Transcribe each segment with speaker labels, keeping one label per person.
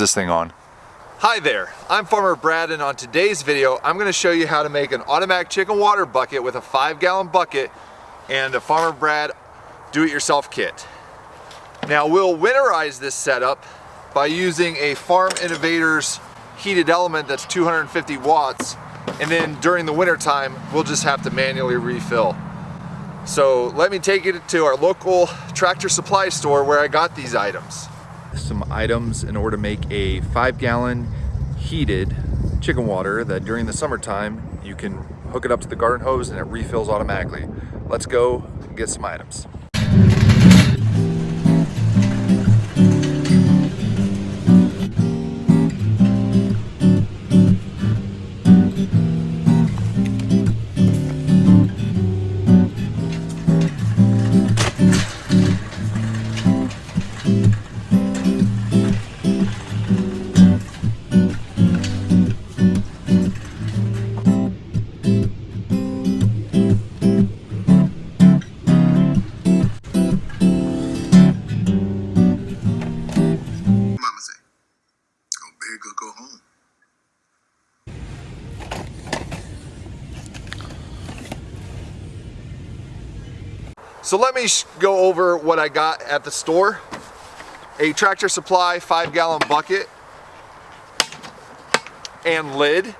Speaker 1: this thing on.
Speaker 2: Hi there, I'm Farmer Brad and on today's video I'm going to show you how to make an automatic chicken water bucket with a 5 gallon bucket and a Farmer Brad do-it-yourself kit. Now we'll winterize this setup by using a Farm Innovators heated element that's 250 watts and then during the winter time we'll just have to manually refill. So let me take you to our local tractor supply store where I got these items some items in order to make a five gallon heated chicken water that during the summertime you can hook it up to the garden hose and it refills automatically. Let's go get some items. So let me go over what I got at the store. A Tractor Supply five gallon bucket and lid.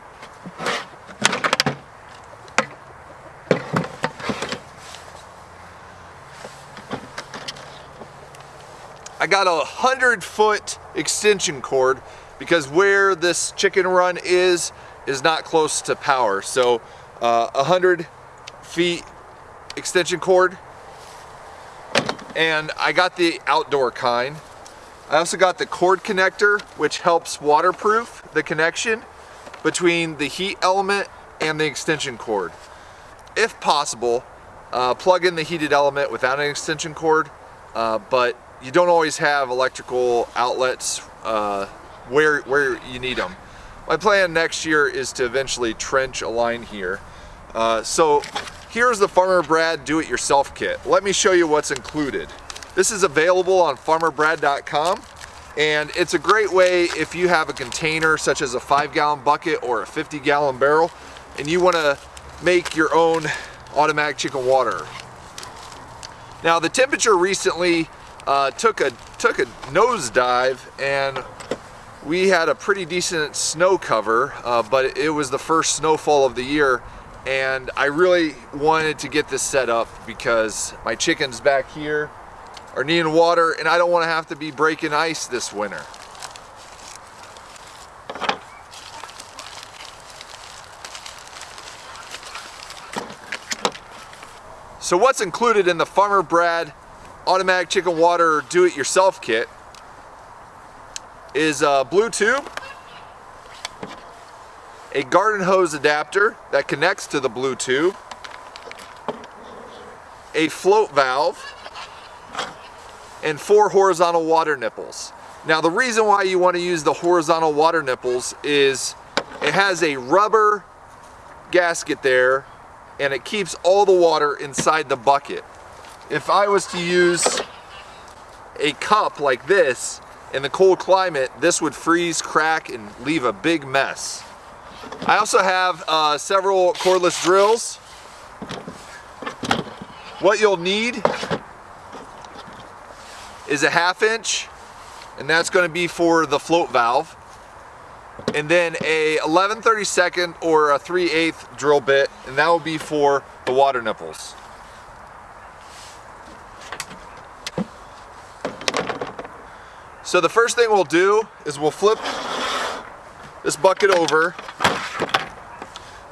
Speaker 2: I got a hundred foot extension cord because where this chicken run is is not close to power. So uh, a uh, hundred feet extension cord and I got the outdoor kind. I also got the cord connector, which helps waterproof the connection between the heat element and the extension cord. If possible, uh, plug in the heated element without an extension cord, uh, but you don't always have electrical outlets uh, where, where you need them. My plan next year is to eventually trench a line here. Uh, so Here's the Farmer Brad Do-It-Yourself Kit. Let me show you what's included. This is available on farmerbrad.com and it's a great way if you have a container such as a five gallon bucket or a 50 gallon barrel and you want to make your own automatic chicken water. Now the temperature recently uh, took a took a nosedive and we had a pretty decent snow cover uh, but it was the first snowfall of the year and I really wanted to get this set up because my chickens back here are needing water and I don't want to have to be breaking ice this winter. So what's included in the Farmer Brad automatic chicken water do-it-yourself kit is a blue tube a garden hose adapter that connects to the blue tube, a float valve, and four horizontal water nipples. Now the reason why you want to use the horizontal water nipples is it has a rubber gasket there and it keeps all the water inside the bucket. If I was to use a cup like this in the cold climate, this would freeze, crack, and leave a big mess. I also have uh, several cordless drills. What you'll need is a half inch and that's going to be for the float valve and then a 11 32nd or a 3 8 drill bit and that will be for the water nipples. So the first thing we'll do is we'll flip this bucket over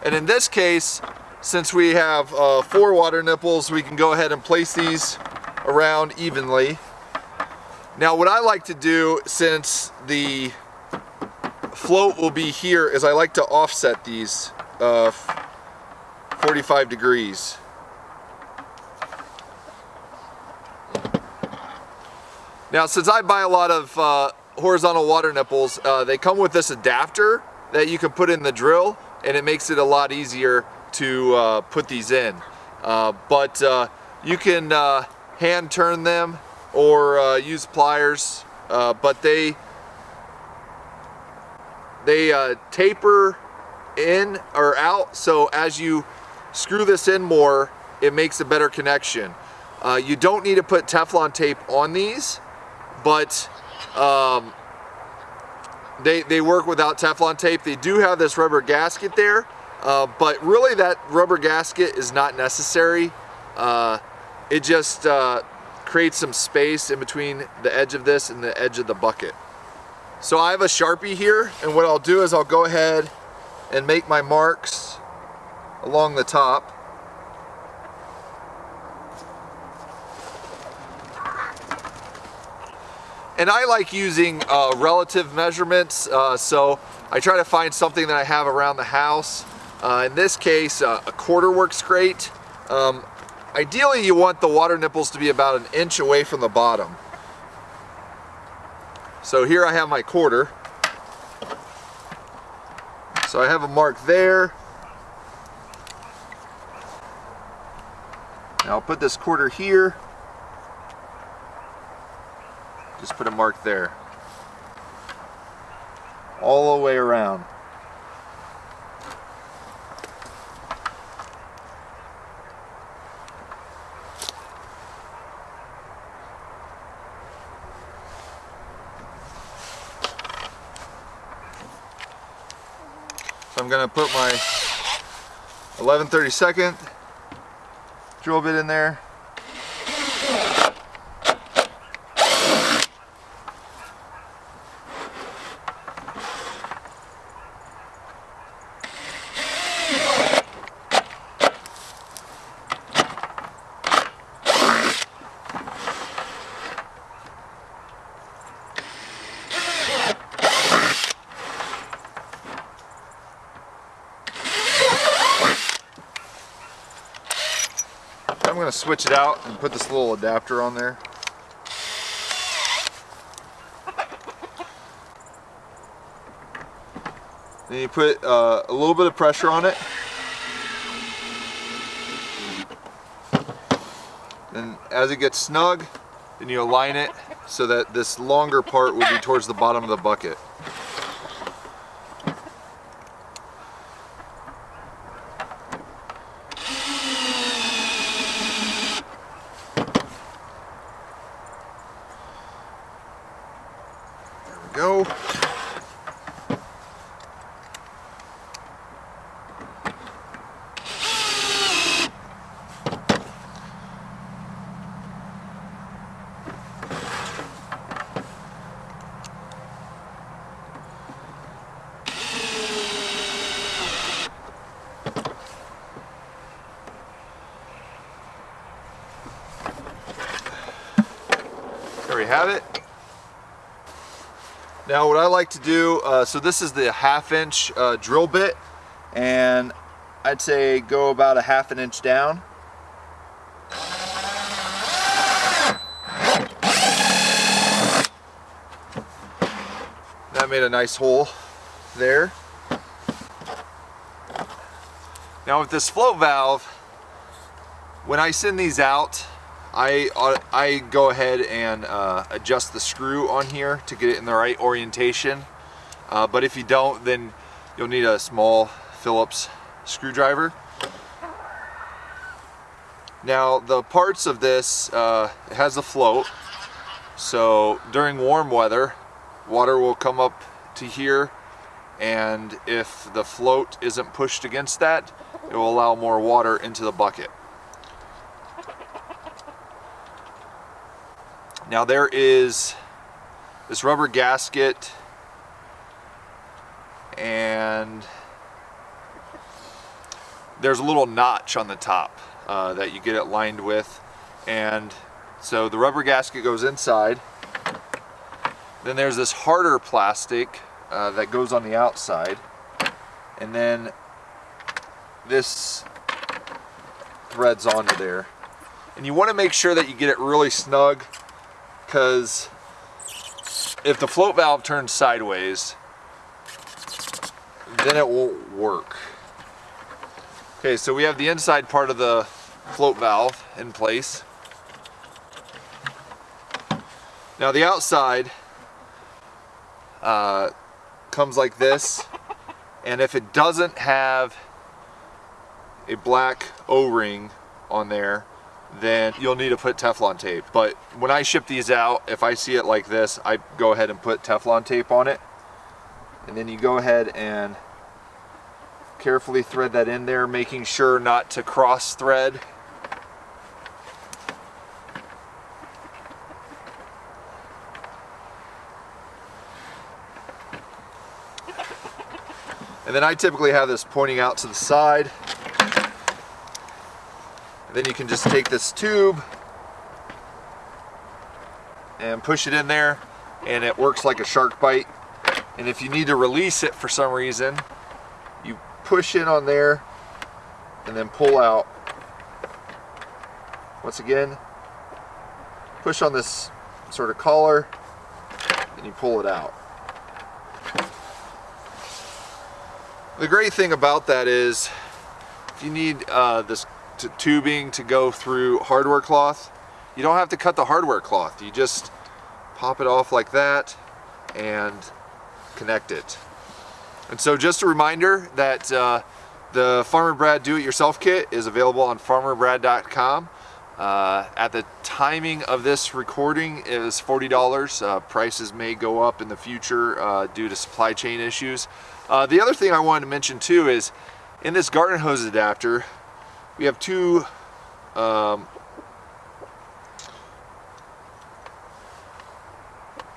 Speaker 2: and in this case, since we have uh, four water nipples, we can go ahead and place these around evenly. Now what I like to do, since the float will be here, is I like to offset these uh, 45 degrees. Now since I buy a lot of uh, horizontal water nipples, uh, they come with this adapter that you can put in the drill and it makes it a lot easier to uh, put these in. Uh, but uh, you can uh, hand turn them or uh, use pliers, uh, but they they taper in or out. So as you screw this in more, it makes a better connection. You don't need to put Teflon tape on these, but um, they, they work without Teflon tape. They do have this rubber gasket there, uh, but really that rubber gasket is not necessary. Uh, it just uh, creates some space in between the edge of this and the edge of the bucket. So I have a Sharpie here, and what I'll do is I'll go ahead and make my marks along the top. And I like using uh, relative measurements, uh, so I try to find something that I have around the house. Uh, in this case, uh, a quarter works great. Um, ideally, you want the water nipples to be about an inch away from the bottom. So here I have my quarter. So I have a mark there. Now I'll put this quarter here. Just put a mark there. All the way around. So I'm gonna put my 1132nd drill bit in there. Going to switch it out and put this little adapter on there. Then you put uh, a little bit of pressure on it. And as it gets snug, then you align it so that this longer part will be towards the bottom of the bucket. go. There we have it. Now what I like to do, uh, so this is the half inch uh, drill bit and I'd say go about a half an inch down. That made a nice hole there. Now with this float valve, when I send these out, I, uh, I go ahead and uh, adjust the screw on here to get it in the right orientation. Uh, but if you don't, then you'll need a small Phillips screwdriver. Now the parts of this, uh, has a float. So during warm weather, water will come up to here and if the float isn't pushed against that, it will allow more water into the bucket. Now there is this rubber gasket and there's a little notch on the top uh, that you get it lined with. And so the rubber gasket goes inside. Then there's this harder plastic uh, that goes on the outside. And then this threads onto there. And you want to make sure that you get it really snug because if the float valve turns sideways, then it won't work. Okay, so we have the inside part of the float valve in place. Now the outside, because comes like this. And if it doesn't have a black O-ring on there, then you'll need to put Teflon tape. But when I ship these out, if I see it like this, I go ahead and put Teflon tape on it. And then you go ahead and carefully thread that in there, making sure not to cross thread. And then I typically have this pointing out to the side. Then you can just take this tube and push it in there and it works like a shark bite. And if you need to release it for some reason, you push in on there and then pull out. Once again, push on this sort of collar and you pull it out. The great thing about that is if you need uh, this tubing to go through hardware cloth, you don't have to cut the hardware cloth. You just pop it off like that and connect it. And so just a reminder that uh, the Farmer Brad Do-It-Yourself Kit is available on farmerbrad.com. Uh, at the timing of this recording is $40. Uh, prices may go up in the future uh, due to supply chain issues. Uh, the other thing I wanted to mention too is in this garden hose adapter, we have two um,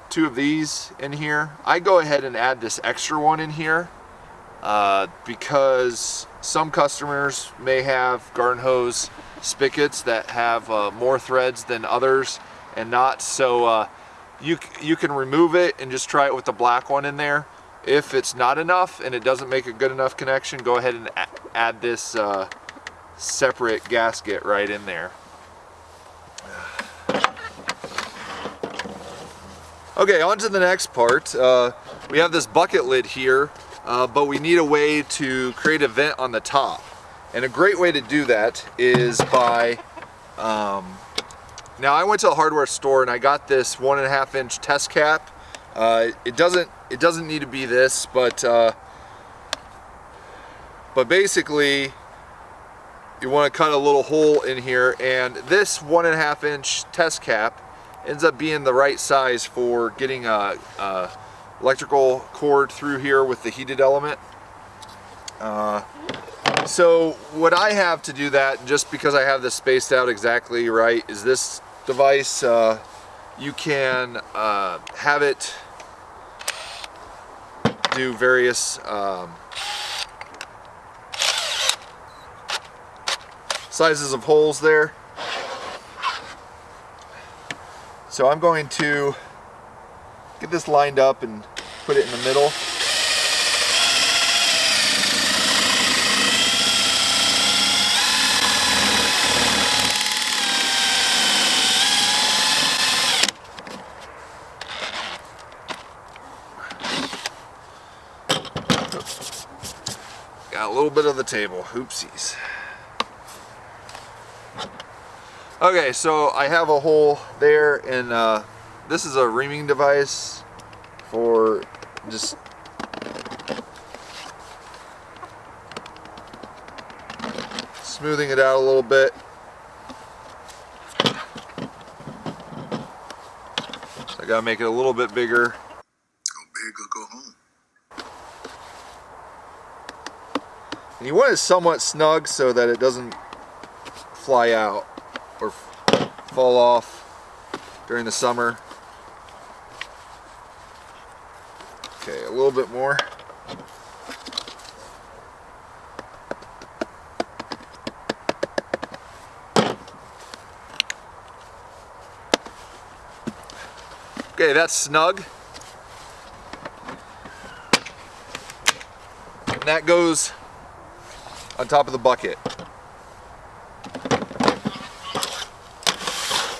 Speaker 2: two of these in here. I go ahead and add this extra one in here uh, because some customers may have garden hose spigots that have uh, more threads than others and not. So uh, you, you can remove it and just try it with the black one in there. If it's not enough and it doesn't make a good enough connection, go ahead and add this uh, separate gasket right in there. Okay, on to the next part. Uh, we have this bucket lid here, uh, but we need a way to create a vent on the top. And a great way to do that is by, um, now I went to a hardware store and I got this one and a half inch test cap. Uh, it doesn't it doesn't need to be this, but uh, but basically you want to cut a little hole in here and this one and a half inch test cap ends up being the right size for getting a, a electrical cord through here with the heated element. Uh, so what I have to do that, just because I have this spaced out exactly right, is this device, uh, you can uh, have it do various um, sizes of holes there. So I'm going to get this lined up and put it in the middle. Got a little bit of the table, oopsies. Okay, so I have a hole there and uh, this is a reaming device for just smoothing it out a little bit. So I gotta make it a little bit bigger. And you want it somewhat snug so that it doesn't fly out or fall off during the summer. Okay, a little bit more. Okay, that's snug. And that goes on top of the bucket.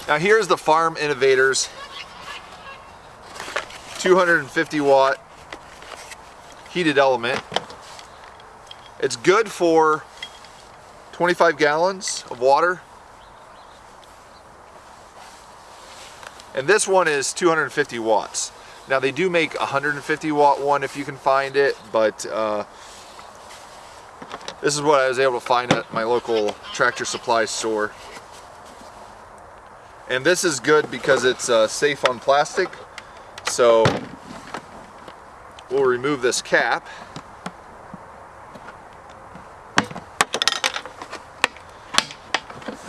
Speaker 2: Now here's the Farm Innovators 250 watt heated element. It's good for 25 gallons of water. And this one is 250 watts. Now they do make 150 watt one if you can find it, but uh, this is what I was able to find at my local tractor supply store. And this is good because it's uh, safe on plastic. So we'll remove this cap.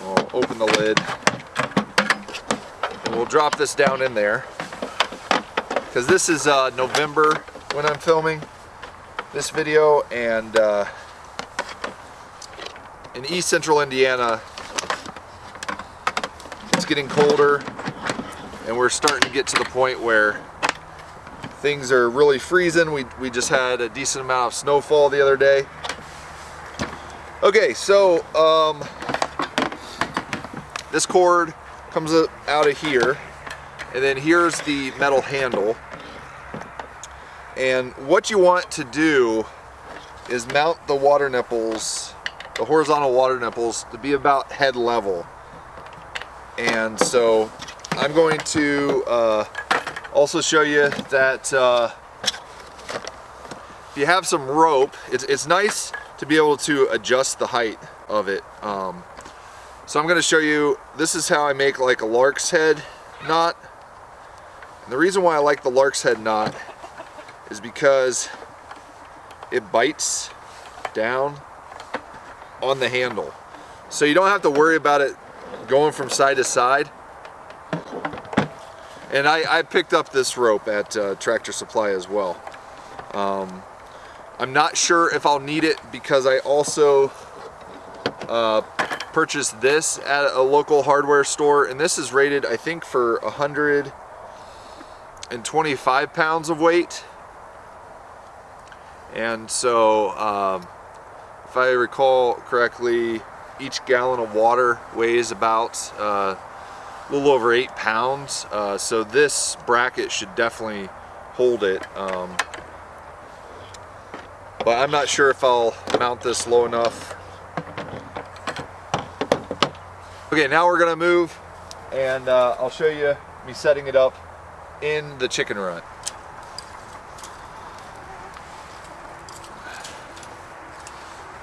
Speaker 2: We'll open the lid. And we'll drop this down in there. Because this is uh, November when I'm filming this video and uh, in east central Indiana getting colder and we're starting to get to the point where things are really freezing. We, we just had a decent amount of snowfall the other day. Okay, so um, this cord comes out of here and then here's the metal handle. And what you want to do is mount the water nipples, the horizontal water nipples, to be about head level. And so I'm going to uh, also show you that uh, if you have some rope, it's, it's nice to be able to adjust the height of it. Um, so I'm going to show you, this is how I make like a lark's head knot. And the reason why I like the lark's head knot is because it bites down on the handle. So you don't have to worry about it going from side to side. And I, I picked up this rope at uh, Tractor Supply as well. Um, I'm not sure if I'll need it because I also uh, purchased this at a local hardware store and this is rated I think for 125 pounds of weight and so um, if I recall correctly each gallon of water weighs about uh, a little over eight pounds uh, so this bracket should definitely hold it um, but I'm not sure if I'll mount this low enough Okay, now we're gonna move and uh, I'll show you me setting it up in the chicken run.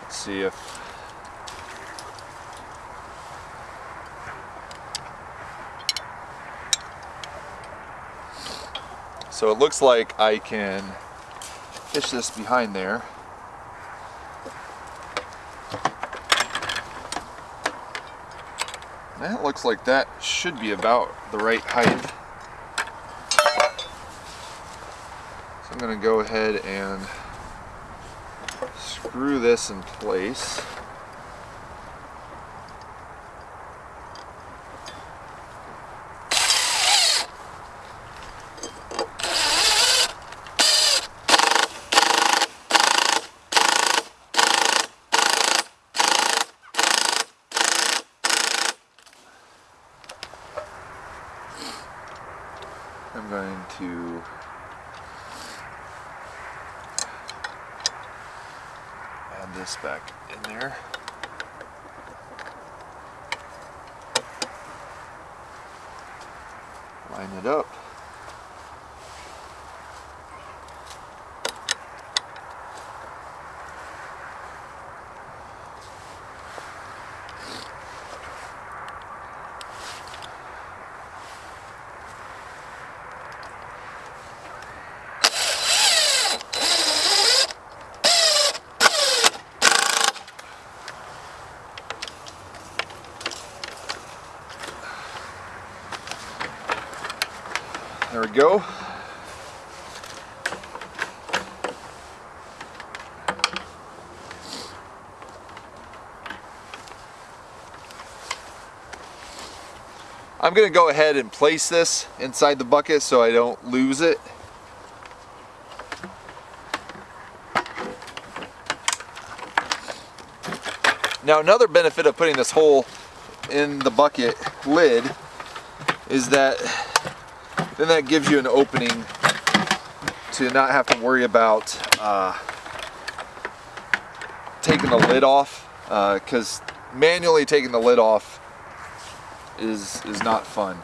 Speaker 2: Let's see if So it looks like I can fish this behind there. That looks like that should be about the right height. So I'm going to go ahead and screw this in place. I'm going to add this back in there. Line it up. Go. I'm going to go ahead and place this inside the bucket so I don't lose it. Now another benefit of putting this hole in the bucket lid is that then that gives you an opening to not have to worry about uh, taking the lid off because uh, manually taking the lid off is is not fun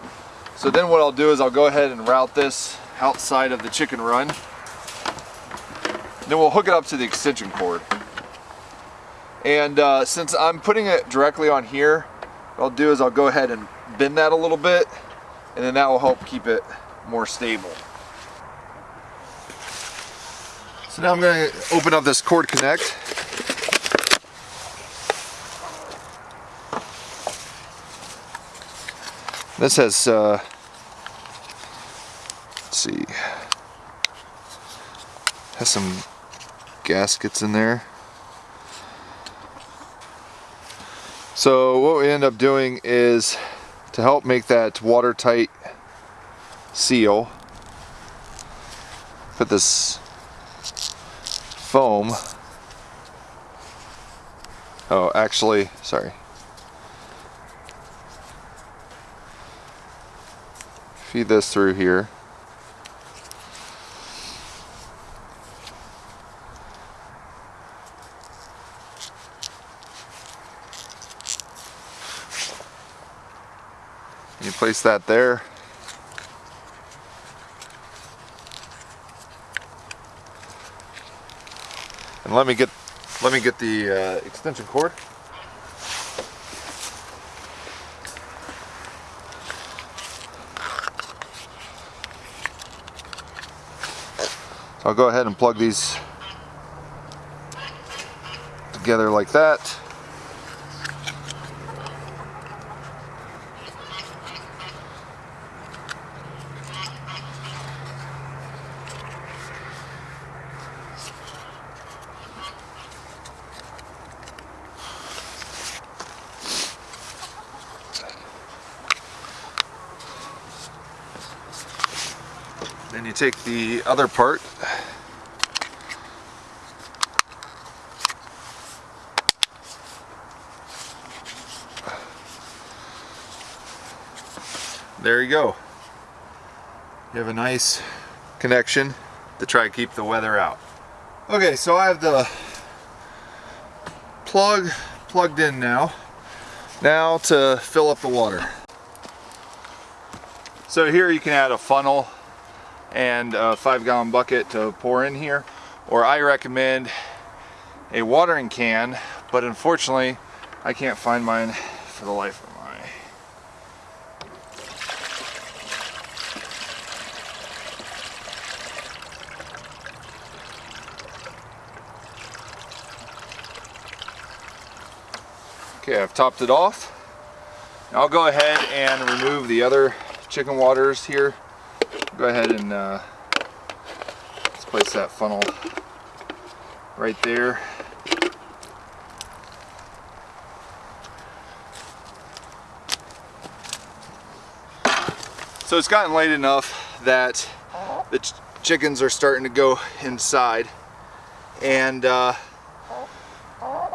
Speaker 2: so then what I'll do is I'll go ahead and route this outside of the chicken run. Then we'll hook it up to the extension cord. And uh, since I'm putting it directly on here, what I'll do is I'll go ahead and bend that a little bit and then that will help keep it more stable. So now I'm going to open up this cord connect. This has, uh, let's see, has some gaskets in there. So what we end up doing is to help make that watertight seal, put this foam, oh actually, sorry, feed this through here. You place that there. And let me get let me get the uh, extension cord. So I'll go ahead and plug these together like that. Take the other part there you go. You have a nice connection to try and keep the weather out. Okay, so I have the plug plugged in now. Now to fill up the water. So here you can add a funnel and a five gallon bucket to pour in here. Or I recommend a watering can, but unfortunately I can't find mine for the life of. Okay, I've topped it off. Now I'll go ahead and remove the other chicken waters here. Go ahead and uh, let's place that funnel right there. So it's gotten late enough that the ch chickens are starting to go inside. And uh,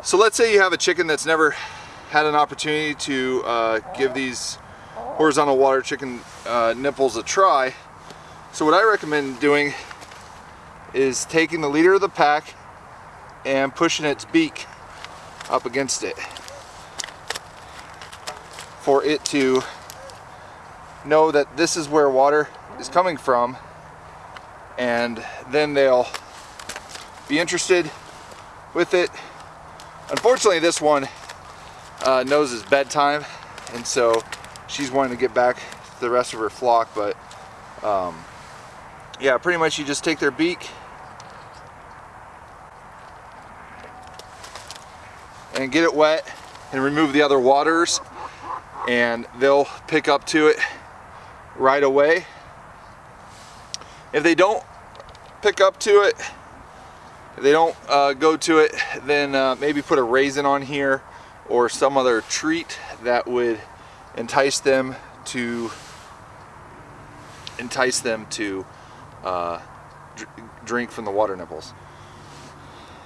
Speaker 2: so let's say you have a chicken that's never had an opportunity to uh, give these horizontal water chicken uh, nipples a try. So what I recommend doing is taking the leader of the pack and pushing its beak up against it for it to know that this is where water is coming from and then they'll be interested with it. Unfortunately this one uh, knows it's bedtime and so she's wanting to get back to the rest of her flock but um, yeah pretty much you just take their beak and get it wet and remove the other waters and they'll pick up to it right away. If they don't pick up to it if they don't uh, go to it then uh, maybe put a raisin on here or some other treat that would entice them to entice them to uh, drink from the water nipples.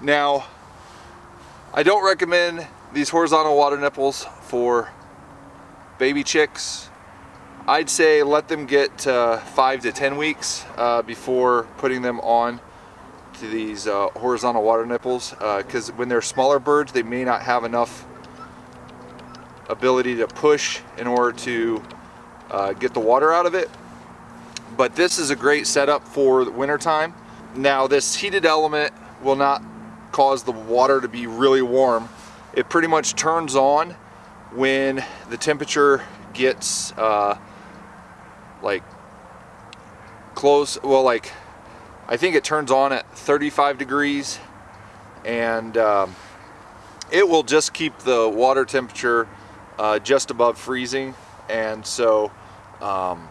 Speaker 2: Now, I don't recommend these horizontal water nipples for baby chicks. I'd say let them get uh, five to 10 weeks uh, before putting them on to these uh, horizontal water nipples because uh, when they're smaller birds they may not have enough ability to push in order to uh, get the water out of it. But this is a great setup for the winter time. Now this heated element will not cause the water to be really warm. It pretty much turns on when the temperature gets uh, like close, well like I think it turns on at 35 degrees and um, it will just keep the water temperature uh, just above freezing and so um,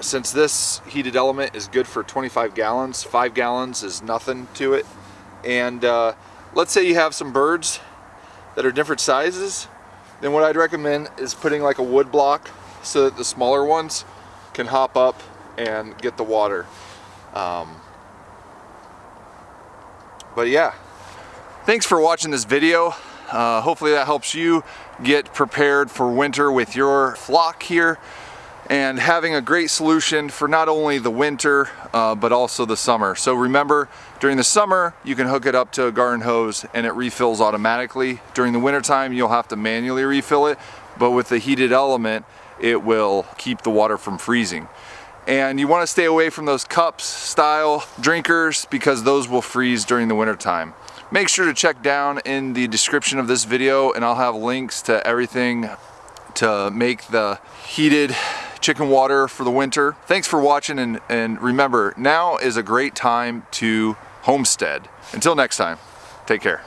Speaker 2: since this heated element is good for 25 gallons, five gallons is nothing to it. And uh, let's say you have some birds that are different sizes, then what I'd recommend is putting like a wood block so that the smaller ones can hop up and get the water. Um, but yeah, thanks for watching this video. Uh, hopefully that helps you get prepared for winter with your flock here and having a great solution for not only the winter uh, but also the summer. So remember during the summer you can hook it up to a garden hose and it refills automatically. During the winter time you'll have to manually refill it but with the heated element it will keep the water from freezing. And you want to stay away from those cups style drinkers because those will freeze during the winter time. Make sure to check down in the description of this video and I'll have links to everything to make the heated chicken water for the winter. Thanks for watching and, and remember, now is a great time to homestead. Until next time, take care.